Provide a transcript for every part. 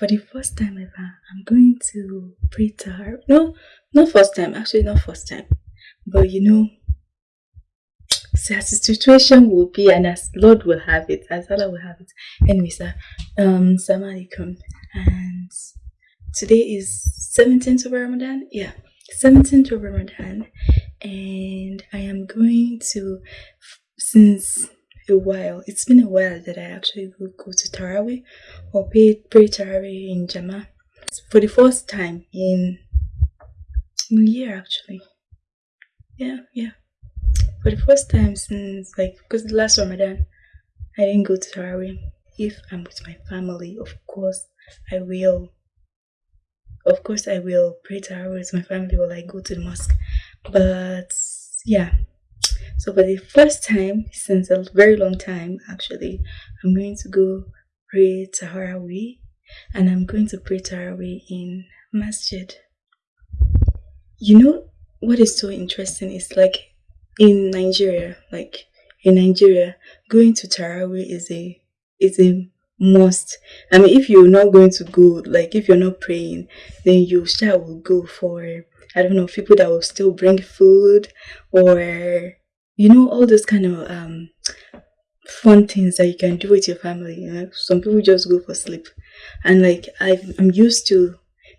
for the first time ever, I'm going to pray to her. No, not first time, actually, not first time. But you know, as the situation will be and as Lord will have it, as Allah will have it. Anyway, sir, um, Assalamu alaikum. And today is 17th of Ramadan. Yeah, 17th of Ramadan. And I am going to, since a while, it's been a while that I actually will go to Taraweeh or pray, pray Taraweeh in Jama for the first time in a year actually. Yeah, yeah for the first time since like because the last Ramadan I didn't go to Tarawih. If I'm with my family, of course I will. Of course I will pray Tarawih with my family while I go to the mosque. But yeah. So for the first time since a very long time actually, I'm going to go pray Tarawih and I'm going to pray Tarawih in Masjid. You know what is so interesting is like in Nigeria, like in Nigeria, going to Tarawih is a is a must. I mean, if you're not going to go, like if you're not praying, then you shall will go for I don't know people that will still bring food or you know all those kind of um fun things that you can do with your family. You know, some people just go for sleep, and like i I'm used to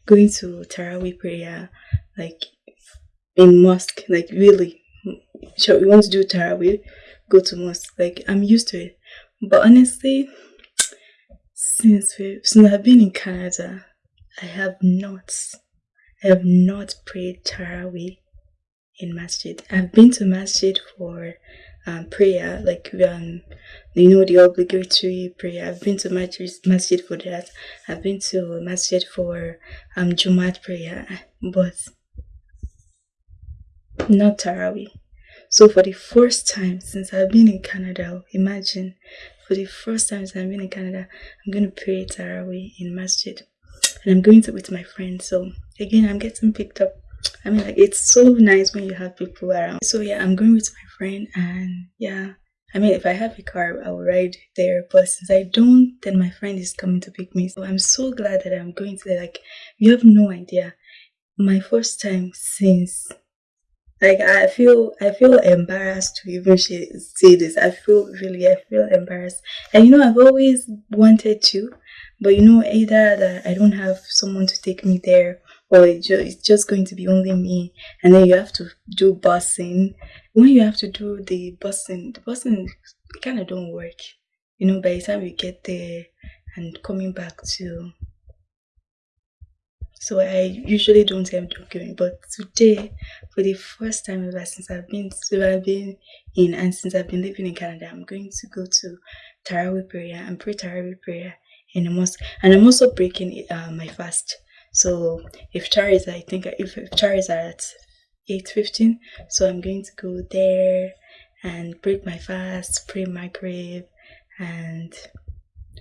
going to Tarawih prayer, like in mosque, like really so we want to do Tarawih, go to mosque. Like I'm used to it. But honestly, since we since I've been in Canada, I have not I have not prayed Tarawih in masjid. I've been to masjid for um, prayer, like um, you know the obligatory prayer. I've been to masjid, masjid for that. I've been to masjid for um Jumat prayer, but not Tarawih. So for the first time since I've been in Canada, imagine, for the first time since I've been in Canada, I'm going to pray Tarawih in Masjid. And I'm going to with my friends. So again, I'm getting picked up. I mean, like, it's so nice when you have people around. So yeah, I'm going with my friend and yeah, I mean, if I have a car, I will ride there. But since I don't, then my friend is coming to pick me. So I'm so glad that I'm going to there. Like, you have no idea. My first time since like I feel I feel embarrassed to even say this. I feel really I feel embarrassed. And you know I've always wanted to, but you know either that I don't have someone to take me there or it's just going to be only me and then you have to do busing. When you have to do the busing, the busing kind of don't work. You know by the time you get there and coming back to so I usually don't end up going. But today, for the first time ever since I've been since I've been in and since I've been living in Canada, I'm going to go to Tarawih prayer and pray Tarawih prayer in a mosque. And I'm also breaking uh, my fast. So iftar is, I think if, iftar is at 8.15, so I'm going to go there and break my fast, pray Maghrib, and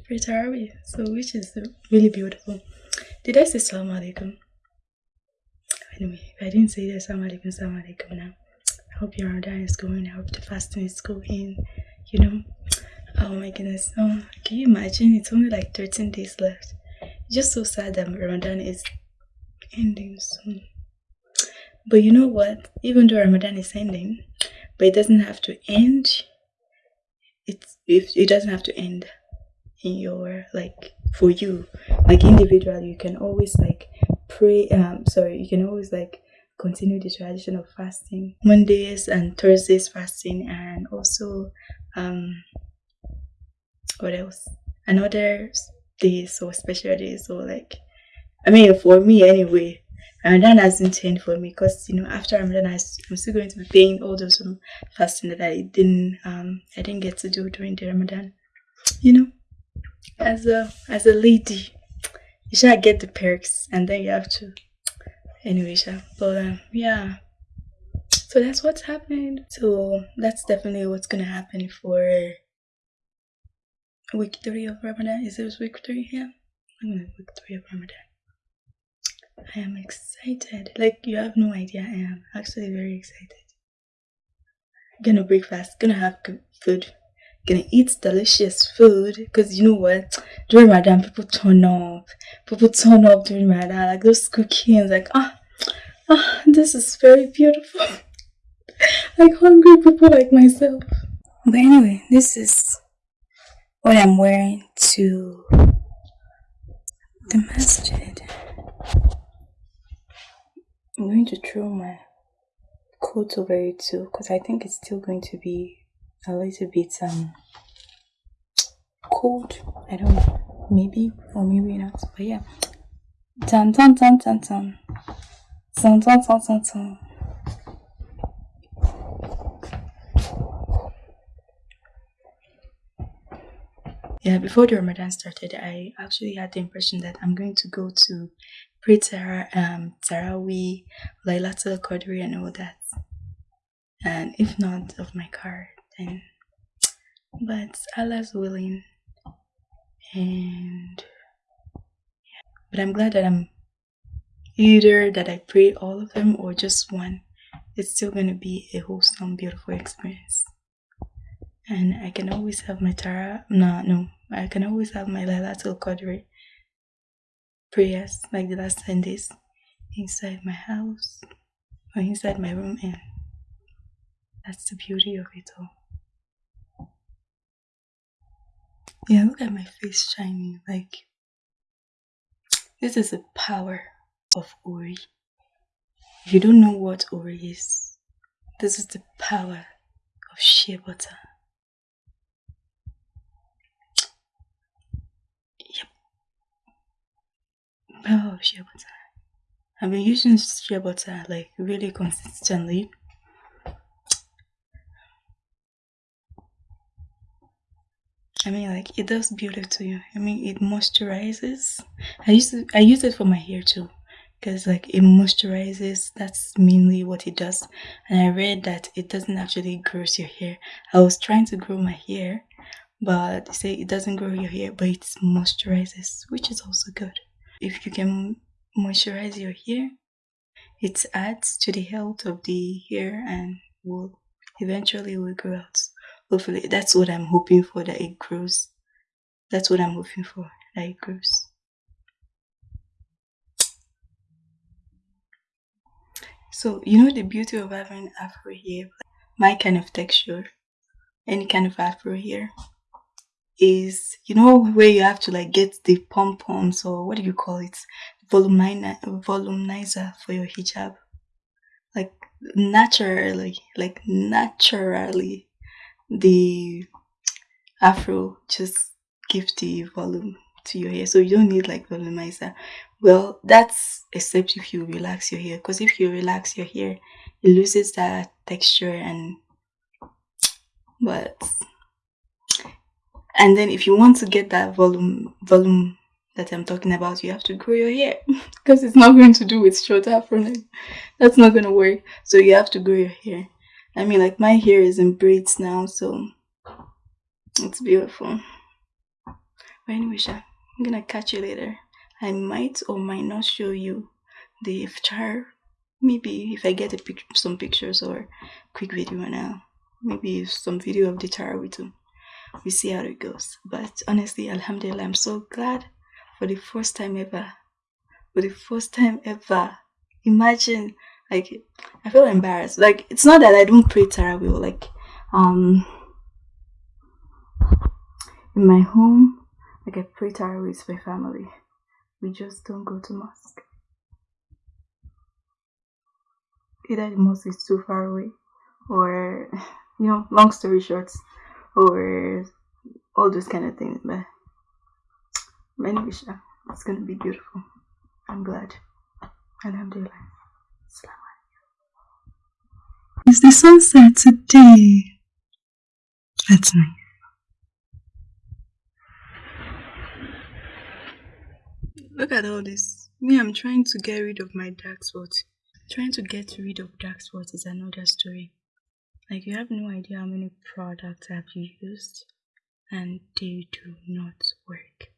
pray Tarawih. So which is really beautiful. Did I say salam alaikum? Anyway, if I didn't say that, salam alaikum, salam alaikum now. I hope your Ramadan is going. I hope the fasting is going. You know, oh my goodness. Oh, can you imagine? It's only like 13 days left. It's just so sad that Ramadan is ending soon. But you know what? Even though Ramadan is ending, but it doesn't have to end. It's if it doesn't have to end in your like for you. Like individually you can always like pray um sorry you can always like continue the tradition of fasting. Mondays and thursdays fasting and also um what else? Another days or special days or like i mean for me anyway. Ramadan hasn't changed for me because you know after Ramadan I, I'm still going to be paying all those um, fasting that I didn't um I didn't get to do during the Ramadan. You know as a as a lady you should get the perks and then you have to anyway sha. but um, yeah. So that's what's happened. So that's definitely what's gonna happen for week three of ramadan. Is this week three? Yeah. I'm week three of ramadan. I am excited. Like you have no idea. I am actually very excited. Gonna break fast gonna have good food gonna eat delicious food because you know what? During Ramadan people turn up people turn up during Ramadan like those cookings like ah ah this is very beautiful. Like hungry people like myself. But anyway this is what I'm wearing to the masjid. I'm going to throw my coat over it too because I think it's still going to be a little bit um cold. I don't know. Maybe or maybe not. But yeah. Dun dun dun dun dun. Dun dun dun dun dun. Yeah, before the Ramadan started, I actually had the impression that I'm going to go to pray Tara, um, Taraweeh, Laylatul Qadri and all that. And if not of my car, then but Allah's willing. And but I'm glad that I'm either that I pray all of them or just one. It's still going to be a wholesome beautiful experience. And I can always have my Tara no no. I can always have my Laylatul Qadr prayers like the last 10 days inside my house or inside my room and that's the beauty of it all Yeah, look at my face shining. Like, this is the power of Ori. If you don't know what Ori is, this is the power of shea butter. Yep. Power of shea butter. I've been using shea butter like really consistently I mean, like it does beauty to you. I mean, it moisturizes. I use it. I use it for my hair too, because like it moisturizes. That's mainly what it does. And I read that it doesn't actually grow your hair. I was trying to grow my hair, but they say it doesn't grow your hair, but it moisturizes, which is also good. If you can moisturize your hair, it adds to the health of the hair and will eventually will grow out hopefully that's what i'm hoping for that it grows. That's what i'm hoping for that it grows. So you know the beauty of having afro hair? My kind of texture any kind of afro hair is you know where you have to like get the pom poms or what do you call it? Volumizer for your hijab. Like naturally like naturally the afro just give the volume to your hair. So you don't need like volumizer well that's except if you relax your hair because if you relax your hair it loses that texture and but and then if you want to get that volume volume that i'm talking about you have to grow your hair because it's not going to do with short afro. That's not going to work. So you have to grow your hair I mean, like my hair is in braids now, so it's beautiful. But anyway, Sha, I'm gonna catch you later. I might or might not show you the iftar. Maybe if I get pic some pictures or quick video now. Maybe some video of the tarawih too. We see how it goes. But honestly, Alhamdulillah, I'm so glad for the first time ever. For the first time ever. Imagine like I feel embarrassed. Like it's not that I don't pray Tarawih. Like um, in my home, like I pray Tarawih with my family. We just don't go to mosque. Either the mosque is too far away, or you know, long story short, or all those kind of things. But anyway, it's gonna be beautiful. I'm glad. Alhamdulillah. It's the sunset today. That's nice. Look at all this. Me, I'm trying to get rid of my dark spots. Trying to get rid of dark spots is another story. Like, you have no idea how many products I've used and they do not work.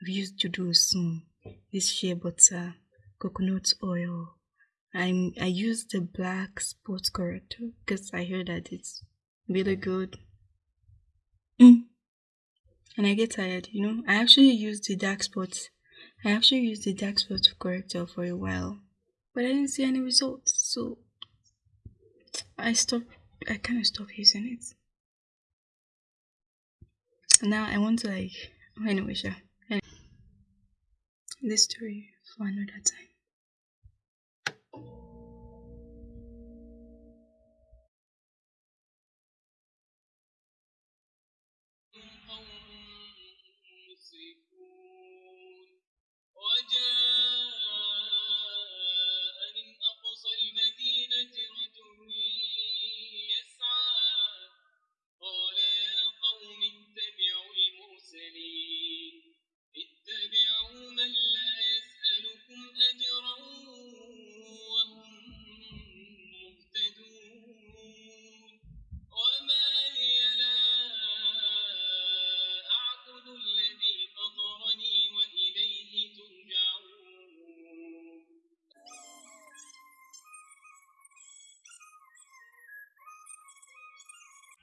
I've used Dudu Osun, this shea butter, coconut oil, I'm I use the black sports corrector because I heard that it's really good. Mm. and I get tired, you know. I actually used the dark spots. I actually used the dark spot corrector for a while, but I didn't see any results. So I stopped. I kind of stopped using it. Now I want to like. Oh, anyway, sure. Anyway, this story for another time. Seafood.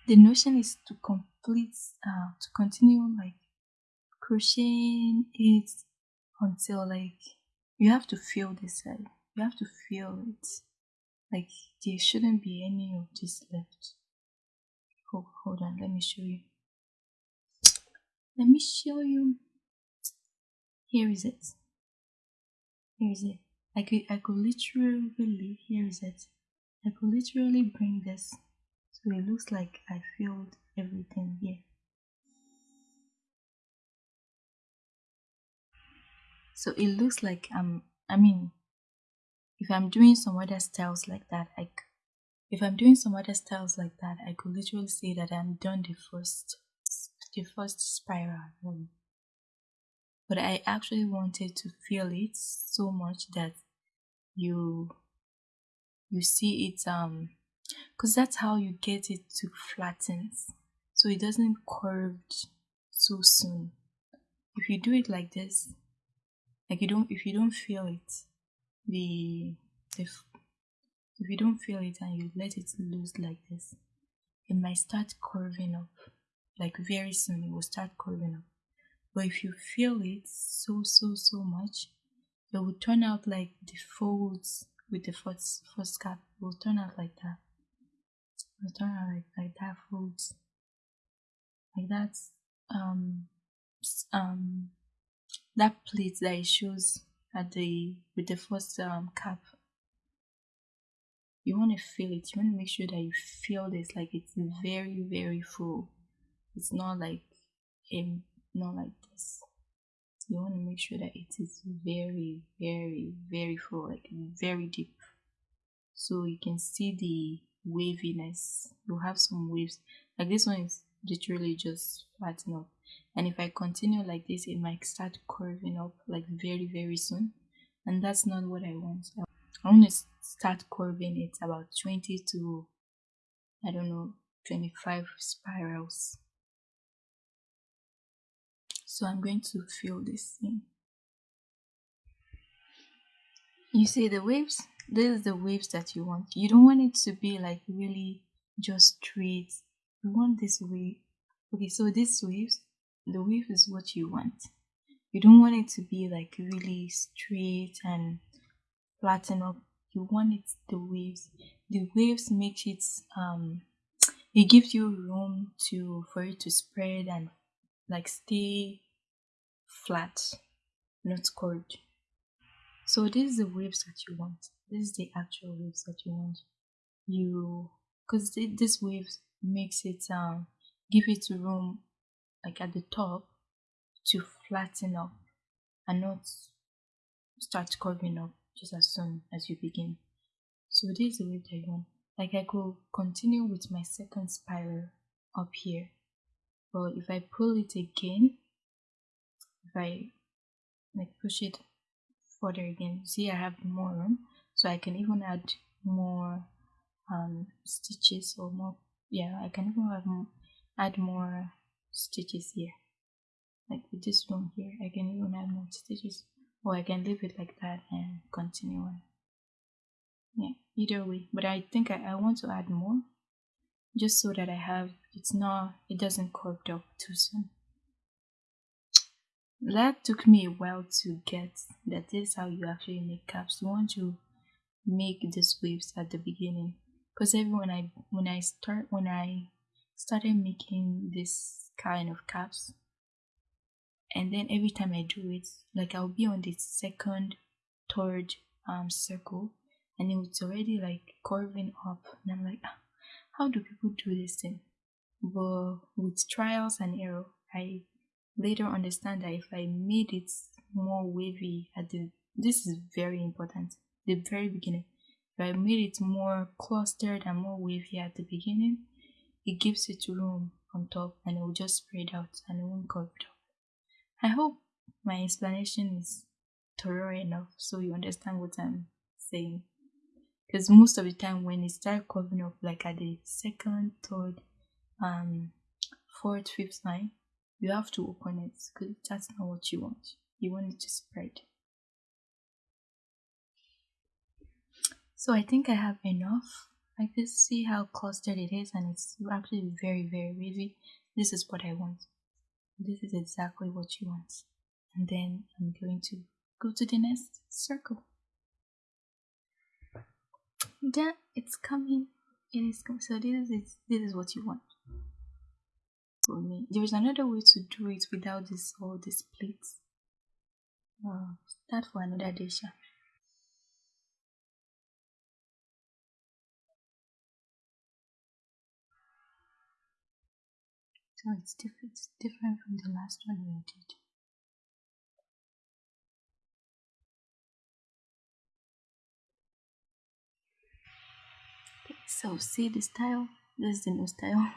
The notion is to complete uh, to continue like crocheting it until like you have to feel this like you have to feel it. Like there shouldn't be any of this left. Oh hold on let me show you. Let me show you. Here is it. Here is it. I could i could literally here is it. I could literally bring this so it looks like I filled everything here. So it looks like I'm, I mean, if I'm doing some other styles like that, I, if I'm doing some other styles like that, I could literally say that I'm done the first, the first spiral. But I actually wanted to feel it so much that you, you see it, um, because that's how you get it to flatten so it doesn't curve so soon. If you do it like this like you don't if you don't feel it the if if you don't feel it and you let it loose like this it might start curving up. Like very soon it will start curving up. But if you feel it so so so much it will turn out like the folds with the first first cap will turn out like that Out like like that folds like that um um that plate that it shows at the with the first um cap. You want to feel it. You want to make sure that you feel this like it's very very full. It's not like a not like this. You want to make sure that it is very very very full like very deep. So you can see the waviness. You have some waves. Like this one is literally just flatten up. And if i continue like this it might start curving up like very very soon. And that's not what i want. I want to start curving it about 20 to i don't know 25 spirals. So i'm going to fill this in you see the waves this is the waves that you want. You don't want it to be like really just straight. You want this wave. Okay so this waves the wave is what you want. You don't want it to be like really straight and flatten up. You want it the waves. The waves makes it um it gives you room to for it to spread and like stay flat not curved so this is the waves that you want this is the actual waves that you want. You because this waves makes it um give it room like at the top to flatten up and not start curving up just as soon as you begin. So this is the wave that you want. Like i could continue with my second spiral up here but if i pull it again if i like push it further again see i have more room so I can even add more um, stitches or more yeah I can even add more stitches here. Like with this one here I can even add more stitches. Or I can leave it like that and continue on. Yeah either way. But I think I, I want to add more just so that I have it's not it doesn't curve up too soon. That took me a while to get that is how you actually make caps. You want to make these waves at the beginning. Because every when I when I start when I started making this kind of caps and then every time I do it like I'll be on the second third um circle and it's already like curving up and I'm like ah, how do people do this thing? But with trials and error I later understand that if I made it more wavy at the this is very important the very beginning if I made it more clustered and more wavy at the beginning it gives it room on top and it will just spread out and it won't curve it up I hope my explanation is thorough enough so you understand what I'm saying because most of the time when it starts curving up like at the second third um fourth fifth line you have to open it because that's not what you want. You want it to spread. So I think I have enough. I can see how clustered it is and it's actually very very wavy. This is what I want. This is exactly what you want. And then I'm going to go to the next circle. Then it's coming. It is coming. So this is this is what you want for me. There is another way to do it without this all these plates. Uh, that for another day, sha. So it's different, it's different from the last one we did. so see the style. This is the new style.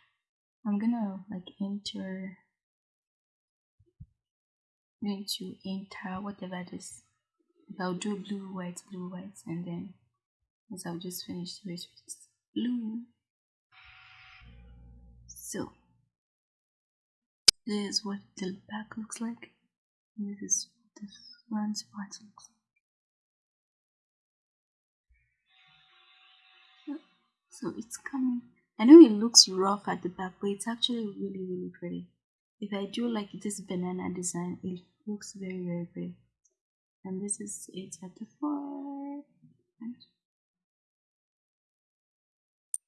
I'm gonna like enter going to enter whatever this if I'll do blue white blue white and then as I'll just finish the rest with blue so this is what the back looks like and this is what the front part looks like so it's coming I know it looks rough at the back, but it's actually really, really pretty. If I do like this banana design, it looks very, very pretty. And this is it at the front.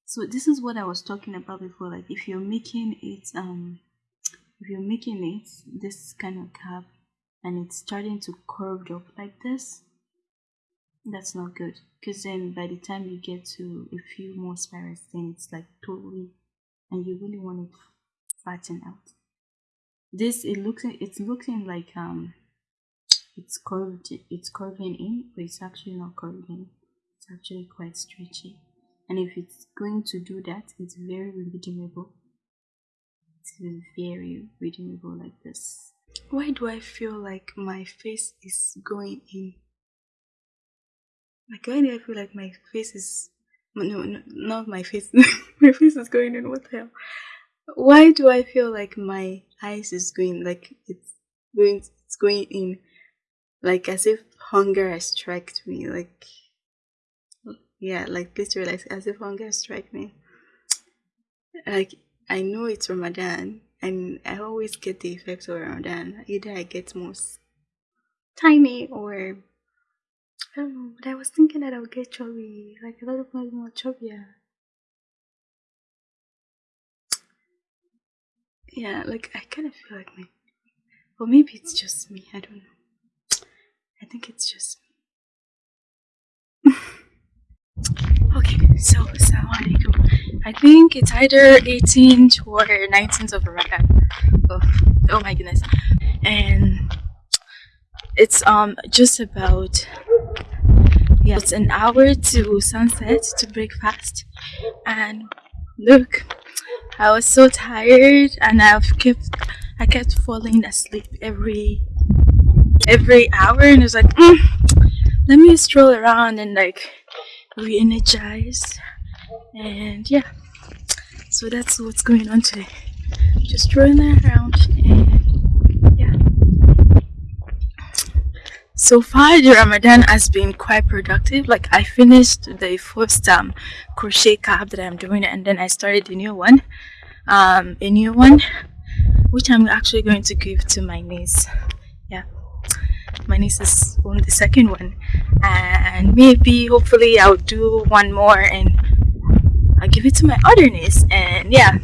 So this is what I was talking about before. Like if you're making it, um, if you're making it this kind of cap, and it's starting to curve up like this, that's not good. Because then by the time you get to a few more spirals then it's like totally and you really want it flatten out. This it looks it's looking like um it's curved it's curving in but it's actually not curving. It's actually quite stretchy. And if it's going to do that it's very redeemable it's very redeemable like this. Why do i feel like my face is going in? Like why do I feel like my face is no, no not my face. My face is going in what the hell? Why do I feel like my eyes is going like it's going it's going in? Like as if hunger has struck me like yeah like literally like as if hunger has struck me. Like I know it's Ramadan and I always get the effects of Ramadan either I get most tiny or I don't know, but I was thinking that I would get chubby, like a lot of my more chubbier. Yeah, like I kind of feel like me, or maybe it's just me. I don't know. I think it's just me. okay, so I think it's either 18th or 19th of Ramadan. Oh, oh my goodness, and it's um just about yeah, it's an hour to sunset to breakfast. And look, I was so tired and I've kept I kept falling asleep every every hour and it was like mm, let me stroll around and like re-energize and yeah. So that's what's going on today. Just strolling around and yeah. So far the ramadan has been quite productive. Like i finished the first um crochet cap that i'm doing and then i started a new one. Um a new one which I'm actually going to give to my niece. Yeah, my niece is on the second one, and maybe hopefully I'll do one more and I'll give it to my other niece. And yeah,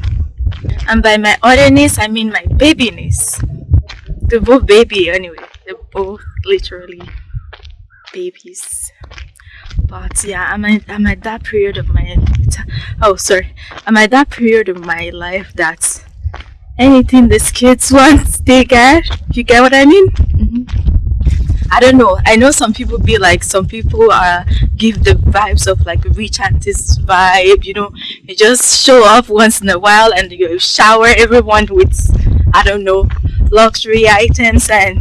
and by my other niece, I mean my baby niece. They're both baby anyway. They're both literally babies. But yeah, I'm at, I'm at that period of my oh sorry, I'm at that period of my life that anything these kids want, they get. You get what I mean? Mm -hmm. I don't know. I know some people be like, some people uh, give the vibes of like rich aunties vibe, you know, you just show up once in a while and you shower everyone with, I don't know, luxury items and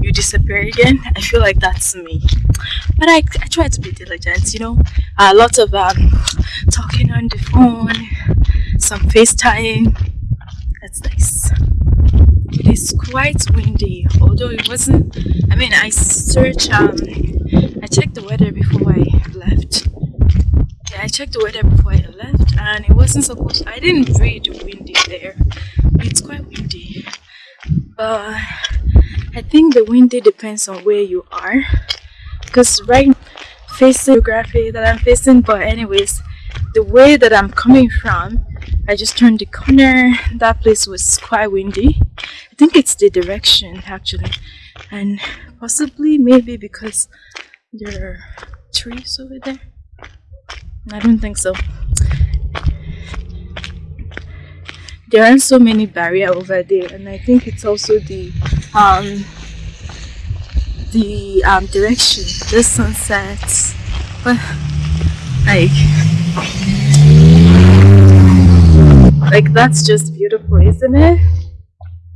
you disappear again. I feel like that's me. But I, I try to be diligent, you know, uh, lot of um, talking on the phone, some FaceTime, that's nice. It is quite windy, although it wasn't. I mean, I searched. Um, I checked the weather before I left. Yeah, I checked the weather before I left, and it wasn't supposed. I didn't read windy there. It's quite windy, but I think the windy depends on where you are. Because right facing geography that I'm facing, but anyways, the way that I'm coming from I just turned the corner. That place was quite windy. I think it's the direction actually. And possibly maybe because there are trees over there. I don't think so. There aren't so many barrier over there and I think it's also the um the um direction the sunset but like like that's just beautiful, isn't it?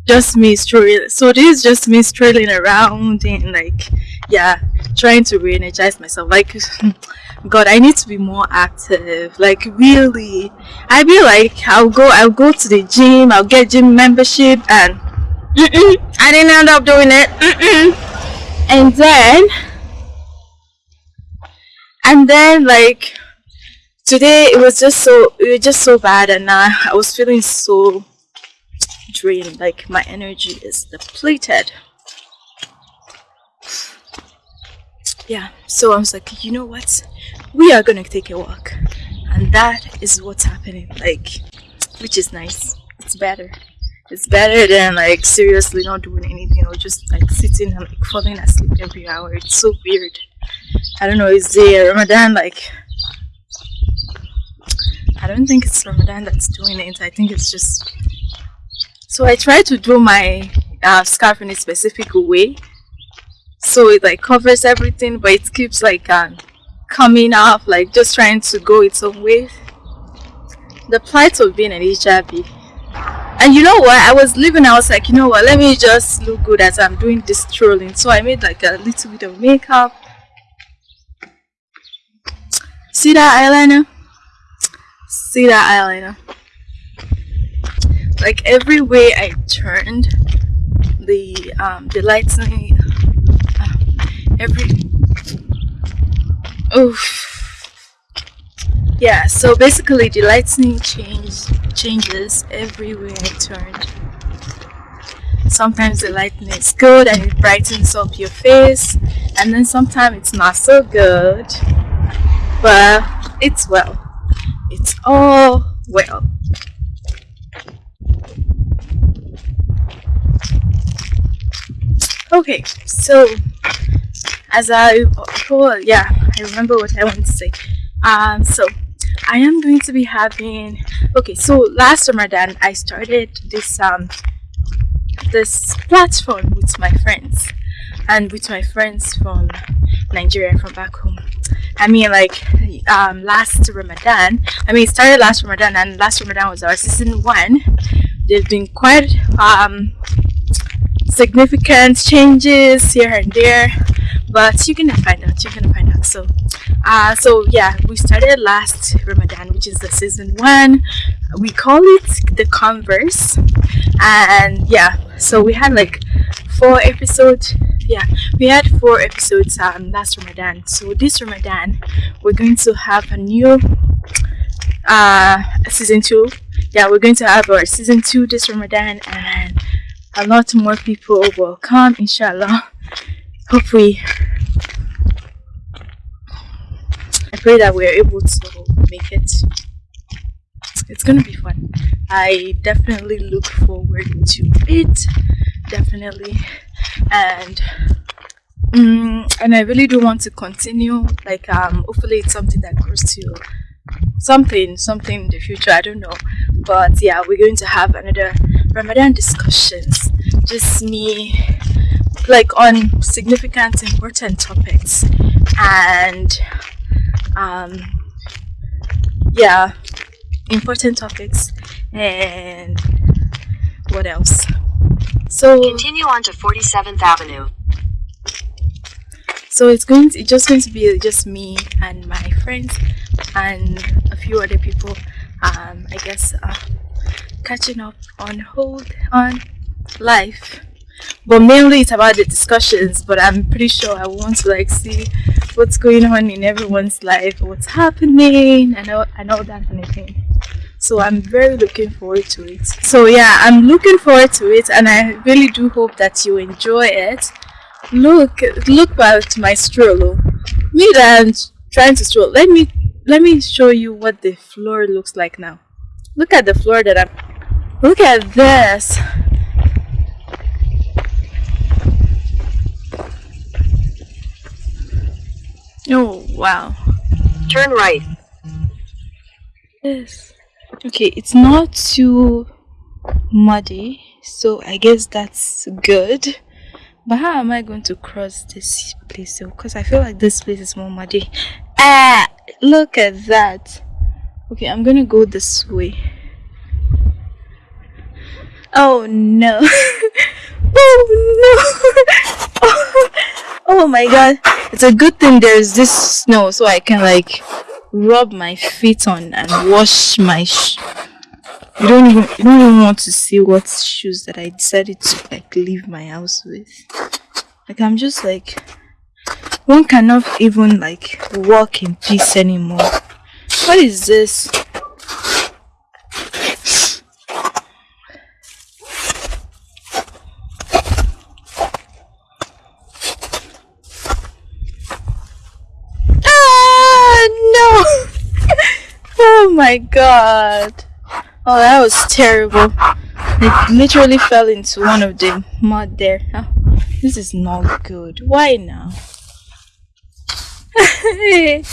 Just me strolling. So this is just me strolling around and like, yeah, trying to re-energize myself. Like, God, I need to be more active. Like, really, I be like, I'll go, I'll go to the gym, I'll get gym membership, and mm -mm, I didn't end up doing it. Mm and then, and then like today it was just so it was just so bad and uh, I was feeling so drained like my energy is depleted. Yeah so I was like you know what? We are gonna take a walk. And that is what's happening like which is nice. It's better. It's better than like seriously not doing anything or just like sitting and like falling asleep every hour. It's so weird. I don't know is the Ramadan like I don't think it's Ramadan that's doing it. I think it's just... So I try to do my uh, scarf in a specific way. So it like covers everything, but it keeps like um, coming off, like just trying to go its own way. The plight of being an hijabi. And you know what? I was leaving, I was like, you know what? Let me just look good as I'm doing this strolling. So I made like a little bit of makeup. See that eyeliner? See that eyeliner? Like every way I turned the um, the lightning uh, every oh yeah so basically the lightning change changes every way I turned. Sometimes the lightning is good and it brightens up your face and then sometimes it's not so good but it's well it's all well. Okay, so as I oh yeah, I remember what I wanted to say. Um, so I am going to be having okay. So last Ramadan, I started this um this platform with my friends and with my friends from Nigeria from back home. I mean, like um, last Ramadan. I mean, it started last Ramadan, and last Ramadan was our season one. There's been quite um, significant changes here and there, but you're gonna find out. You're gonna find out. So, uh, so yeah, we started last Ramadan, which is the season one. We call it the Converse, and yeah, so we had like four episodes yeah we had four episodes um last ramadan so this ramadan we're going to have a new uh season two yeah, we're going to have our season two this Ramadan and a lot more people will come, inshallah. Hopefully, I pray that we're able to make it. It's gonna be fun. I definitely look forward to it. Definitely, and um, and I really do want to continue. Like um, hopefully it's something that grows to something, something in the future. I don't know, but yeah, we're going to have another Ramadan discussions. Just me, like on significant, important topics, and um, yeah, important topics, and what else? So continue on to 47th Avenue. So it's going to, it's just going to be just me and my friends and a few other people. Um, I guess uh, catching up on hold on life but mainly it's about the discussions but i'm pretty sure i want to like see what's going on in everyone's life what's happening. And all, and all that kind of thing. So i'm very looking forward to it. So yeah i'm looking forward to it and i really do hope that you enjoy it. Look look to my stroller me that i'm trying to stroll let me let me show you what the floor looks like now. Look at the floor that i'm look at this Oh, wow. Turn right. Yes. Okay, it's not too muddy, so I guess that's good. But how am I going to cross this place though? Because I feel like this place is more muddy. Ah, look at that. Okay, I'm gonna go this way. Oh no. oh no. oh my god. It's a good thing there's this snow so I can like rub my feet on and wash my you don't even you don't even want to see what shoes that I decided to like leave my house with. Like I'm just like one cannot even like walk in peace anymore. What is this? My god. Oh, that was terrible. It literally fell into one of the mud there. Oh, this is not good. Why now?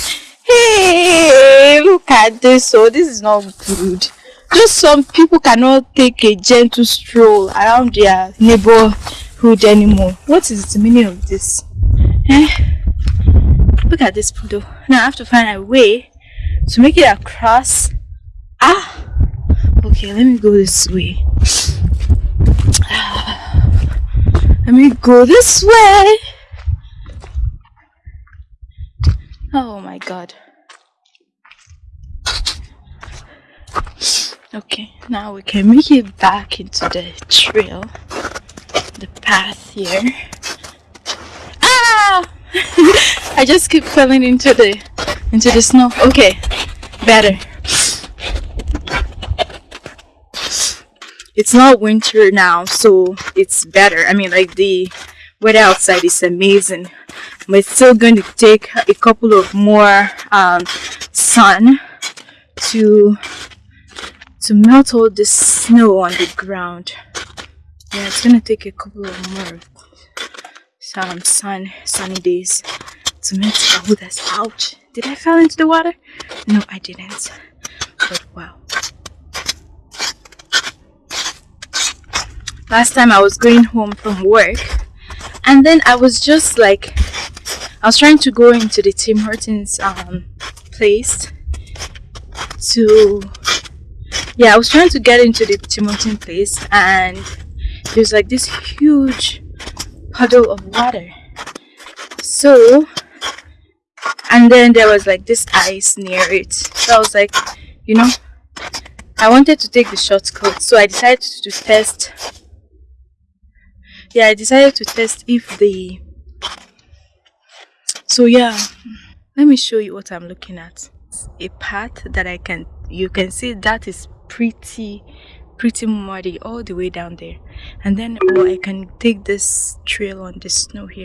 hey, look at this. Oh, this is not good. Just some people cannot take a gentle stroll around their neighborhood anymore. What is the meaning of this? Eh? Look at this poodle. Now I have to find a way to make it across. Ah! Okay let me go this way. Let me go this way. Oh my god. Okay now we can make it back into the trail the path here. Ah! I just keep falling into the into the snow. Okay. Better. It's not winter now so it's better. I mean like the weather outside is amazing. But it's still going to take a couple of more um, sun to to melt all the snow on the ground. Yeah it's gonna take a couple of more um, sun sunny days to melt oh that's ouch did i fall into the water? No i didn't. But wow. Last time I was going home from work and then I was just like I was trying to go into the Tim Hortons um, place to yeah I was trying to get into the Tim Hortons place and there's like this huge puddle of water. So and then there was like this ice near it so I was like you know I wanted to take the shortcut so I decided to test yeah i decided to test if the so yeah let me show you what i'm looking at a path that i can you can see that is pretty, pretty muddy all the way down there. And then, or I can take this trail on the snow here.